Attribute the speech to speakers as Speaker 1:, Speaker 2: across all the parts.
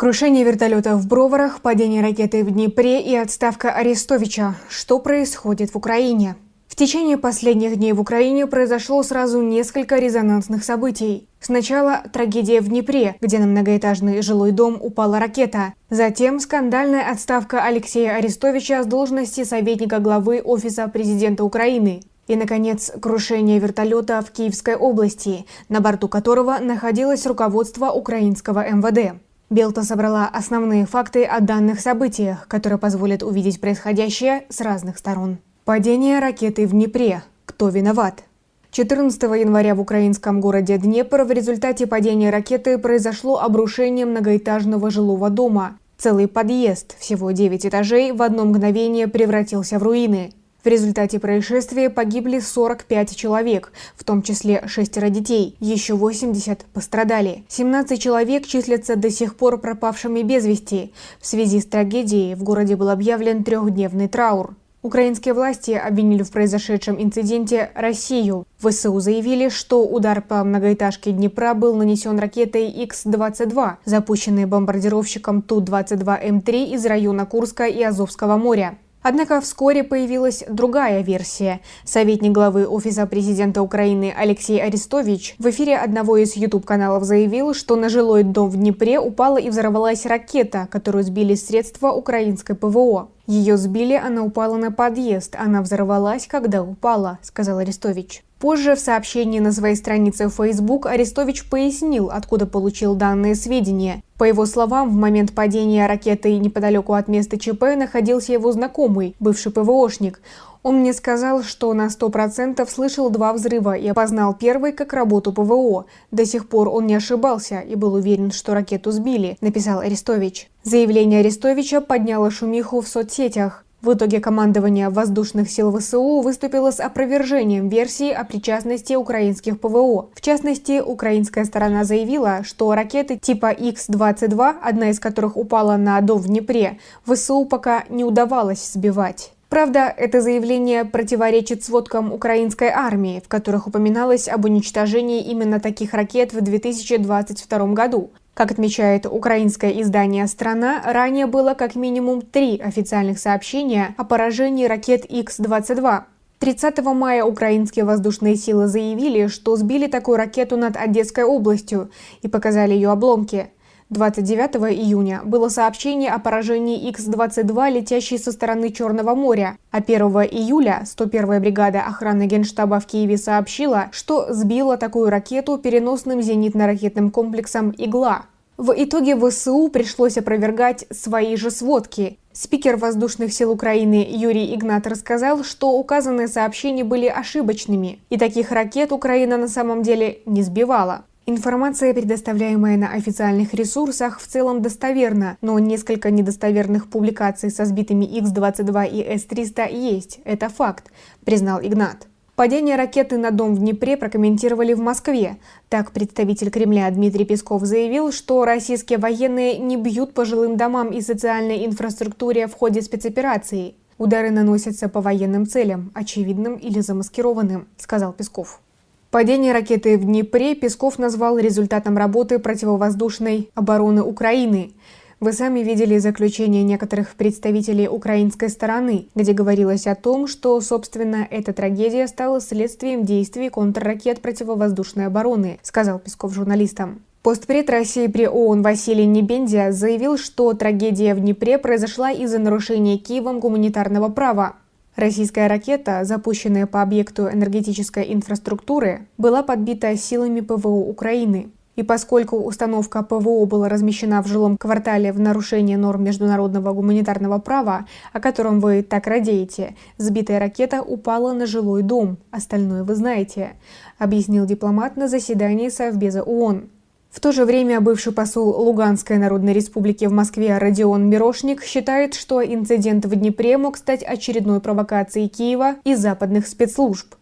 Speaker 1: Крушение вертолета в Броварах, падение ракеты в Днепре и отставка Арестовича. Что происходит в Украине? В течение последних дней в Украине произошло сразу несколько резонансных событий. Сначала трагедия в Днепре, где на многоэтажный жилой дом упала ракета. Затем скандальная отставка Алексея Арестовича с должности советника главы Офиса президента Украины. И, наконец, крушение вертолета в Киевской области, на борту которого находилось руководство украинского МВД. Белта собрала основные факты о данных событиях, которые позволят увидеть происходящее с разных сторон. Падение ракеты в Днепре. Кто виноват? 14 января в украинском городе Днепр в результате падения ракеты произошло обрушение многоэтажного жилого дома. Целый подъезд, всего 9 этажей, в одно мгновение превратился в руины. В результате происшествия погибли 45 человек, в том числе шестеро детей, еще 80 пострадали. 17 человек числятся до сих пор пропавшими без вести. В связи с трагедией в городе был объявлен трехдневный траур. Украинские власти обвинили в произошедшем инциденте Россию. ВСУ заявили, что удар по многоэтажке Днепра был нанесен ракетой Х-22, запущенной бомбардировщиком Ту-22М3 из района Курска и Азовского моря. Однако вскоре появилась другая версия. Советник главы Офиса президента Украины Алексей Арестович в эфире одного из YouTube-каналов заявил, что на жилой дом в Днепре упала и взорвалась ракета, которую сбили средства украинской ПВО. Ее сбили, она упала на подъезд, она взорвалась, когда упала, сказал Арестович. Позже в сообщении на своей странице в Facebook Арестович пояснил, откуда получил данные сведения. По его словам, в момент падения ракеты неподалеку от места ЧП находился его знакомый, бывший ПВОшник. Он мне сказал, что на 100% слышал два взрыва и опознал первый как работу ПВО. До сих пор он не ошибался и был уверен, что ракету сбили, написал Арестович. Заявление Арестовича подняло шумиху в соцсетях. В итоге командование воздушных сил ВСУ выступило с опровержением версии о причастности украинских ПВО. В частности, украинская сторона заявила, что ракеты типа Х-22, одна из которых упала на дом в Днепре, ВСУ пока не удавалось сбивать. Правда, это заявление противоречит сводкам украинской армии, в которых упоминалось об уничтожении именно таких ракет в 2022 году. Как отмечает украинское издание «Страна», ранее было как минимум три официальных сообщения о поражении ракет Х-22. 30 мая украинские воздушные силы заявили, что сбили такую ракету над Одесской областью и показали ее обломки. 29 июня было сообщение о поражении Х-22, летящей со стороны Черного моря, а 1 июля 101-я бригада охраны Генштаба в Киеве сообщила, что сбила такую ракету переносным зенитно-ракетным комплексом «Игла». В итоге ВСУ пришлось опровергать свои же сводки. Спикер воздушных сил Украины Юрий Игнат рассказал, что указанные сообщения были ошибочными, и таких ракет Украина на самом деле не сбивала. Информация, предоставляемая на официальных ресурсах, в целом достоверна, но несколько недостоверных публикаций со сбитыми Х-22 и С-300 есть, это факт, признал Игнат. Падение ракеты на дом в Днепре прокомментировали в Москве. Так, представитель Кремля Дмитрий Песков заявил, что российские военные не бьют по жилым домам и социальной инфраструктуре в ходе спецоперации. Удары наносятся по военным целям, очевидным или замаскированным, сказал Песков. Падение ракеты в Днепре Песков назвал результатом работы противовоздушной обороны Украины. Вы сами видели заключение некоторых представителей украинской стороны, где говорилось о том, что, собственно, эта трагедия стала следствием действий контрракет противовоздушной обороны, сказал Песков журналистам. Постпред России при ООН Василий Небендия заявил, что трагедия в Днепре произошла из-за нарушения Киевом гуманитарного права. Российская ракета, запущенная по объекту энергетической инфраструктуры, была подбита силами ПВО Украины. И поскольку установка ПВО была размещена в жилом квартале в нарушение норм международного гуманитарного права, о котором вы так радеете, сбитая ракета упала на жилой дом. Остальное вы знаете, объяснил дипломат на заседании Совбеза ООН. В то же время бывший посол Луганской Народной Республики в Москве Родион Мирошник считает, что инцидент в Днепре мог стать очередной провокацией Киева и западных спецслужб.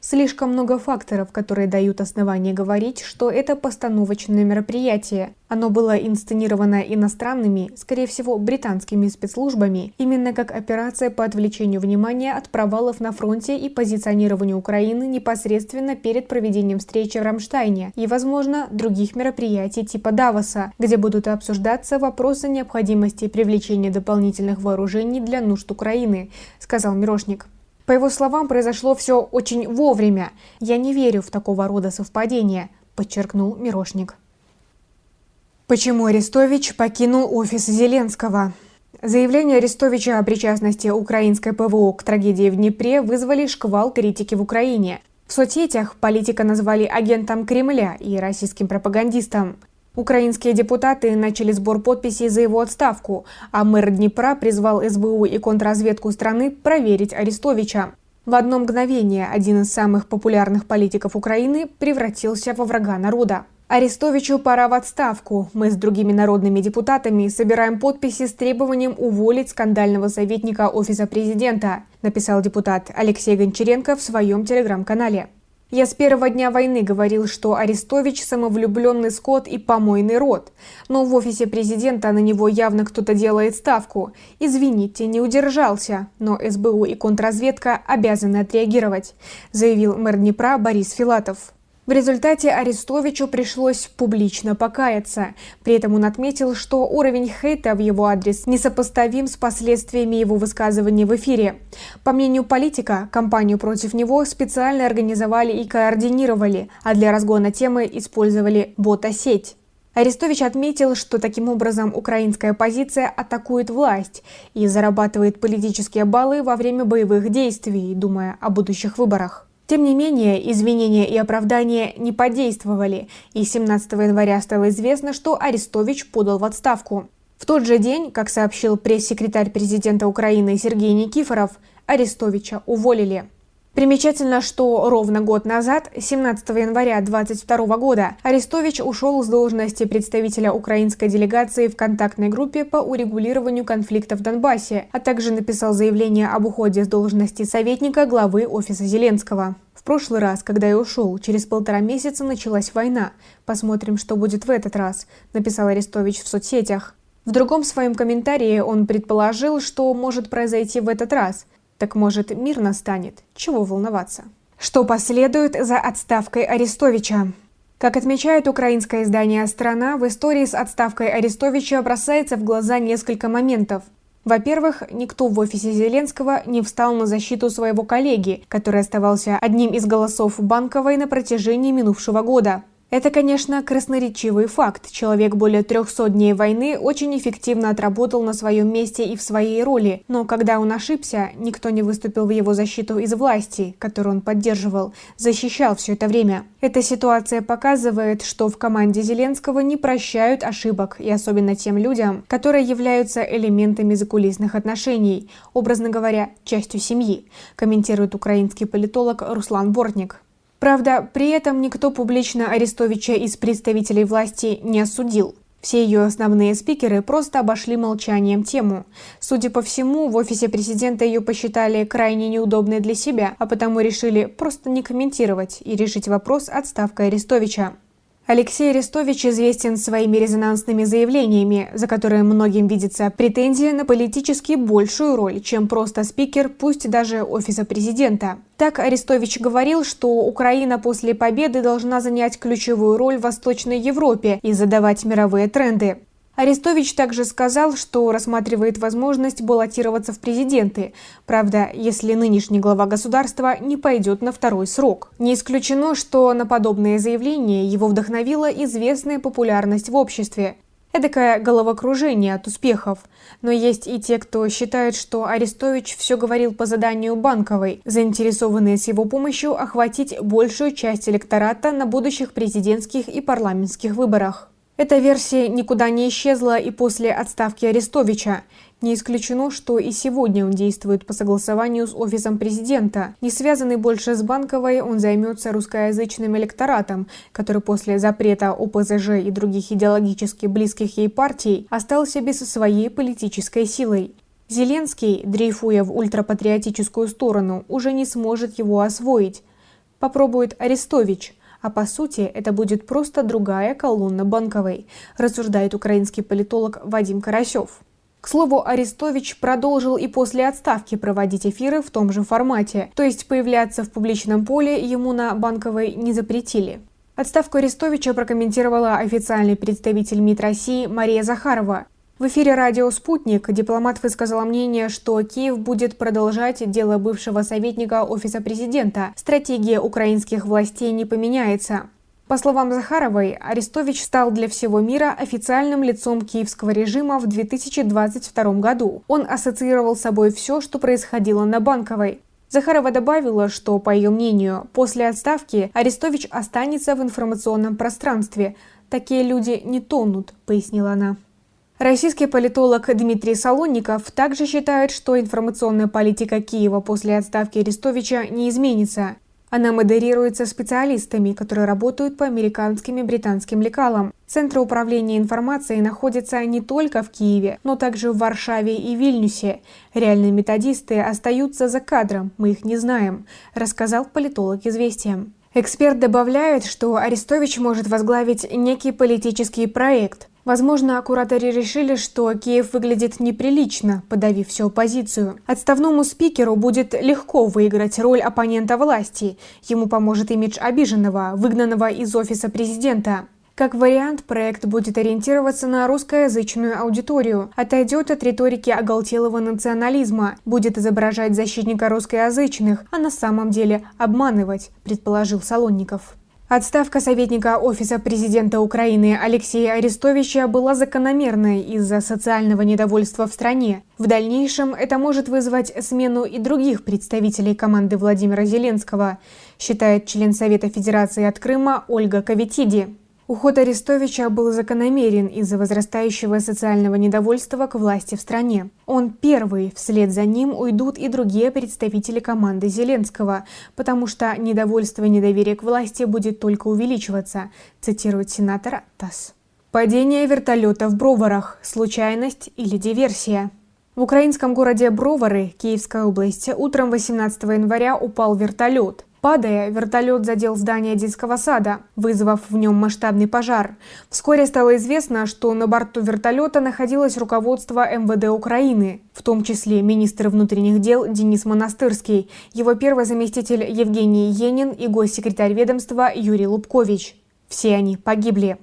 Speaker 1: Слишком много факторов, которые дают основание говорить, что это постановочное мероприятие. Оно было инсценировано иностранными, скорее всего, британскими спецслужбами, именно как операция по отвлечению внимания от провалов на фронте и позиционированию Украины непосредственно перед проведением встречи в Рамштайне и, возможно, других мероприятий типа Давоса, где будут обсуждаться вопросы необходимости привлечения дополнительных вооружений для нужд Украины, сказал Мирошник. По его словам, произошло все очень вовремя. Я не верю в такого рода совпадения, подчеркнул Мирошник. Почему Арестович покинул офис Зеленского? Заявление Арестовича о причастности украинской ПВО к трагедии в Днепре вызвали шквал критики в Украине. В соцсетях политика назвали агентом Кремля и российским пропагандистом. Украинские депутаты начали сбор подписей за его отставку, а мэр Днепра призвал СБУ и контрразведку страны проверить Арестовича. В одно мгновение один из самых популярных политиков Украины превратился во врага народа. Арестовичу пора в отставку. Мы с другими народными депутатами собираем подписи с требованием уволить скандального советника Офиса президента, написал депутат Алексей Гончаренко в своем телеграм-канале. Я с первого дня войны говорил, что Арестович – самовлюбленный скот и помойный рот. Но в офисе президента на него явно кто-то делает ставку. Извините, не удержался, но СБУ и контрразведка обязаны отреагировать, заявил мэр Днепра Борис Филатов. В результате Арестовичу пришлось публично покаяться. При этом он отметил, что уровень хейта в его адрес несопоставим с последствиями его высказываний в эфире. По мнению политика, кампанию против него специально организовали и координировали, а для разгона темы использовали бота-сеть. Арестович отметил, что таким образом украинская оппозиция атакует власть и зарабатывает политические баллы во время боевых действий, думая о будущих выборах. Тем не менее, извинения и оправдания не подействовали, и 17 января стало известно, что Арестович подал в отставку. В тот же день, как сообщил пресс-секретарь президента Украины Сергей Никифоров, Арестовича уволили. Примечательно, что ровно год назад, 17 января 2022 года, Арестович ушел с должности представителя украинской делегации в контактной группе по урегулированию конфликта в Донбассе, а также написал заявление об уходе с должности советника главы офиса Зеленского. В прошлый раз, когда я ушел, через полтора месяца началась война. Посмотрим, что будет в этот раз, написал Арестович в соцсетях. В другом своем комментарии он предположил, что может произойти в этот раз – так может, мир настанет? Чего волноваться? Что последует за отставкой Арестовича? Как отмечает украинское издание «Страна», в истории с отставкой Арестовича бросается в глаза несколько моментов. Во-первых, никто в офисе Зеленского не встал на защиту своего коллеги, который оставался одним из голосов Банковой на протяжении минувшего года. Это, конечно, красноречивый факт. Человек более 300 дней войны очень эффективно отработал на своем месте и в своей роли, но когда он ошибся, никто не выступил в его защиту из власти, которую он поддерживал, защищал все это время. Эта ситуация показывает, что в команде Зеленского не прощают ошибок, и особенно тем людям, которые являются элементами закулисных отношений, образно говоря, частью семьи, комментирует украинский политолог Руслан Бортник. Правда, при этом никто публично Арестовича из представителей власти не осудил. Все ее основные спикеры просто обошли молчанием тему. Судя по всему, в офисе президента ее посчитали крайне неудобной для себя, а потому решили просто не комментировать и решить вопрос отставкой Арестовича. Алексей Арестович известен своими резонансными заявлениями, за которые многим видится претензия на политически большую роль, чем просто спикер, пусть даже офиса президента. Так Арестович говорил, что Украина после победы должна занять ключевую роль в Восточной Европе и задавать мировые тренды. Арестович также сказал, что рассматривает возможность баллотироваться в президенты. Правда, если нынешний глава государства не пойдет на второй срок. Не исключено, что на подобные заявления его вдохновила известная популярность в обществе. Эдакое головокружение от успехов. Но есть и те, кто считает, что Арестович все говорил по заданию Банковой, заинтересованные с его помощью охватить большую часть электората на будущих президентских и парламентских выборах. Эта версия никуда не исчезла и после отставки Арестовича. Не исключено, что и сегодня он действует по согласованию с офисом президента. Не связанный больше с Банковой, он займется русскоязычным электоратом, который после запрета ОПЗЖ и других идеологически близких ей партий остался без своей политической силой. Зеленский, дрейфуя в ультрапатриотическую сторону, уже не сможет его освоить. попробует Арестович, а по сути это будет просто другая колонна Банковой, рассуждает украинский политолог Вадим Карасев. К слову, Арестович продолжил и после отставки проводить эфиры в том же формате, то есть появляться в публичном поле ему на Банковой не запретили. Отставку Арестовича прокомментировала официальный представитель МИД России Мария Захарова. В эфире радио «Спутник» дипломат высказала мнение, что Киев будет продолжать дело бывшего советника Офиса президента. Стратегия украинских властей не поменяется. По словам Захаровой, Арестович стал для всего мира официальным лицом киевского режима в 2022 году. Он ассоциировал с собой все, что происходило на Банковой. Захарова добавила, что, по ее мнению, после отставки Арестович останется в информационном пространстве. Такие люди не тонут, пояснила она. Российский политолог Дмитрий Солонников также считает, что информационная политика Киева после отставки Арестовича не изменится. Она модерируется специалистами, которые работают по американским и британским лекалам. Центры управления информацией находятся не только в Киеве, но также в Варшаве и Вильнюсе. Реальные методисты остаются за кадром, мы их не знаем, рассказал политолог «Известиям». Эксперт добавляет, что Арестович может возглавить некий политический проект. Возможно, кураторы решили, что Киев выглядит неприлично, подавив всю оппозицию. Отставному спикеру будет легко выиграть роль оппонента власти. Ему поможет имидж обиженного, выгнанного из офиса президента. Как вариант, проект будет ориентироваться на русскоязычную аудиторию, отойдет от риторики оголтелого национализма, будет изображать защитника русскоязычных, а на самом деле обманывать, предположил Солонников. Отставка советника Офиса президента Украины Алексея Арестовича была закономерной из-за социального недовольства в стране. В дальнейшем это может вызвать смену и других представителей команды Владимира Зеленского, считает член Совета Федерации от Крыма Ольга Каветиди. Уход Арестовича был закономерен из-за возрастающего социального недовольства к власти в стране. Он первый, вслед за ним уйдут и другие представители команды Зеленского, потому что недовольство и недоверие к власти будет только увеличиваться, цитирует сенатор ТАСС. Падение вертолета в Броварах. Случайность или диверсия? В украинском городе Бровары, Киевская область, утром 18 января упал вертолет. Падая, вертолет задел здание детского сада, вызвав в нем масштабный пожар. Вскоре стало известно, что на борту вертолета находилось руководство МВД Украины, в том числе министр внутренних дел Денис Монастырский, его первый заместитель Евгений Енин и госсекретарь ведомства Юрий Лубкович. Все они погибли.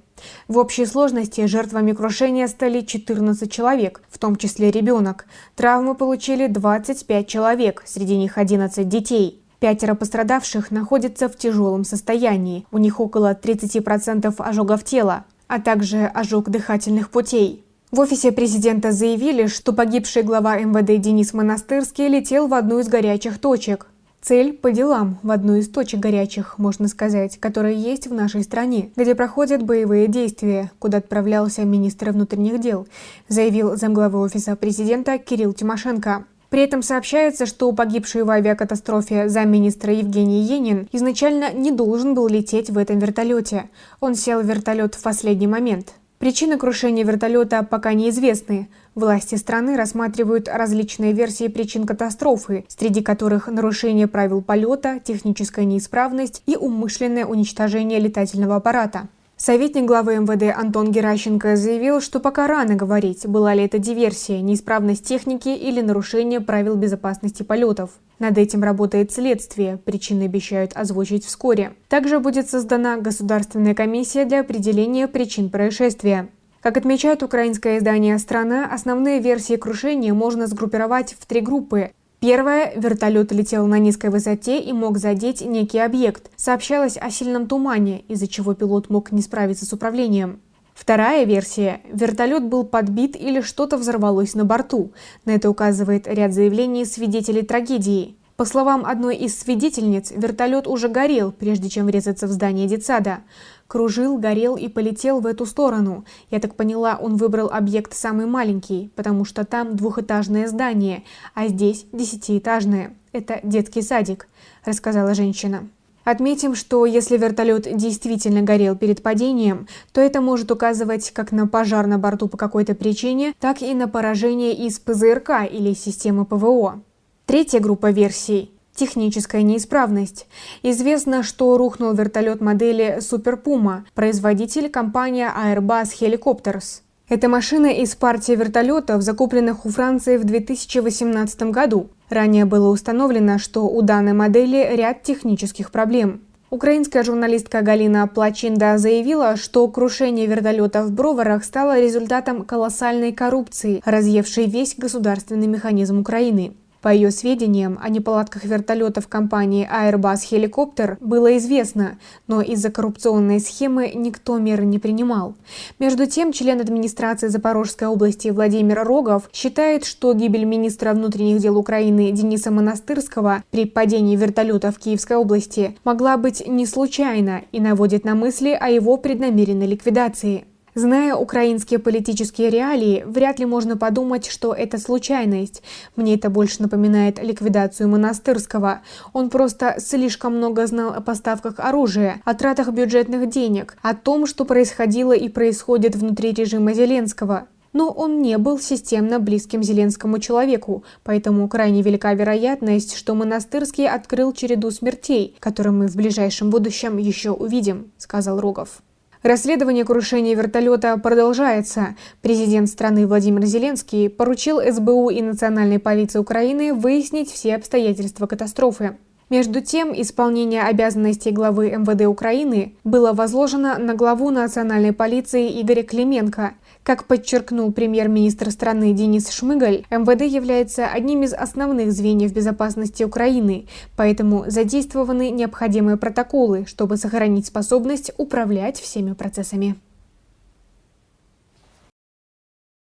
Speaker 1: В общей сложности жертвами крушения стали 14 человек, в том числе ребенок. Травмы получили 25 человек, среди них 11 детей. Пятеро пострадавших находятся в тяжелом состоянии. У них около 30% ожогов тела, а также ожог дыхательных путей. В офисе президента заявили, что погибший глава МВД Денис Монастырский летел в одну из горячих точек. Цель по делам в одну из точек горячих, можно сказать, которые есть в нашей стране, где проходят боевые действия, куда отправлялся министр внутренних дел, заявил замглавы офиса президента Кирилл Тимошенко. При этом сообщается, что погибший в авиакатастрофе замминистра Евгений Енин изначально не должен был лететь в этом вертолете. Он сел в вертолет в последний момент. Причины крушения вертолета пока неизвестны. Власти страны рассматривают различные версии причин катастрофы, среди которых нарушение правил полета, техническая неисправность и умышленное уничтожение летательного аппарата. Советник главы МВД Антон Геращенко заявил, что пока рано говорить, была ли это диверсия, неисправность техники или нарушение правил безопасности полетов. Над этим работает следствие, причины обещают озвучить вскоре. Также будет создана Государственная комиссия для определения причин происшествия. Как отмечает украинское издание «Страна», основные версии крушения можно сгруппировать в три группы Первое, вертолет летел на низкой высоте и мог задеть некий объект. Сообщалось о сильном тумане, из-за чего пилот мог не справиться с управлением. Вторая версия – вертолет был подбит или что-то взорвалось на борту. На это указывает ряд заявлений свидетелей трагедии. По словам одной из свидетельниц, вертолет уже горел, прежде чем врезаться в здание детсада. Кружил, горел и полетел в эту сторону. Я так поняла, он выбрал объект самый маленький, потому что там двухэтажное здание, а здесь десятиэтажное. Это детский садик, рассказала женщина. Отметим, что если вертолет действительно горел перед падением, то это может указывать как на пожар на борту по какой-то причине, так и на поражение из ПЗРК или системы ПВО. Третья группа версий. Техническая неисправность. Известно, что рухнул вертолет модели Super Puma, производитель компания Airbus Helicopters. Это машина из партии вертолетов, закупленных у Франции в 2018 году. Ранее было установлено, что у данной модели ряд технических проблем. Украинская журналистка Галина Плачинда заявила, что крушение вертолета в Броварах стало результатом колоссальной коррупции, разъевшей весь государственный механизм Украины. По ее сведениям, о неполадках вертолетов компании Airbus Helicopter было известно, но из-за коррупционной схемы никто меры не принимал. Между тем, член администрации Запорожской области Владимир Рогов считает, что гибель министра внутренних дел Украины Дениса Монастырского при падении вертолета в Киевской области могла быть не случайна и наводит на мысли о его преднамеренной ликвидации. Зная украинские политические реалии, вряд ли можно подумать, что это случайность. Мне это больше напоминает ликвидацию Монастырского. Он просто слишком много знал о поставках оружия, о тратах бюджетных денег, о том, что происходило и происходит внутри режима Зеленского. Но он не был системно близким Зеленскому человеку, поэтому крайне велика вероятность, что Монастырский открыл череду смертей, которые мы в ближайшем будущем еще увидим, сказал Рогов. Расследование крушения вертолета продолжается. Президент страны Владимир Зеленский поручил СБУ и Национальной полиции Украины выяснить все обстоятельства катастрофы. Между тем, исполнение обязанностей главы МВД Украины было возложено на главу национальной полиции Игоря Клименко. Как подчеркнул премьер-министр страны Денис Шмыгаль, МВД является одним из основных звеньев безопасности Украины, поэтому задействованы необходимые протоколы, чтобы сохранить способность управлять всеми процессами.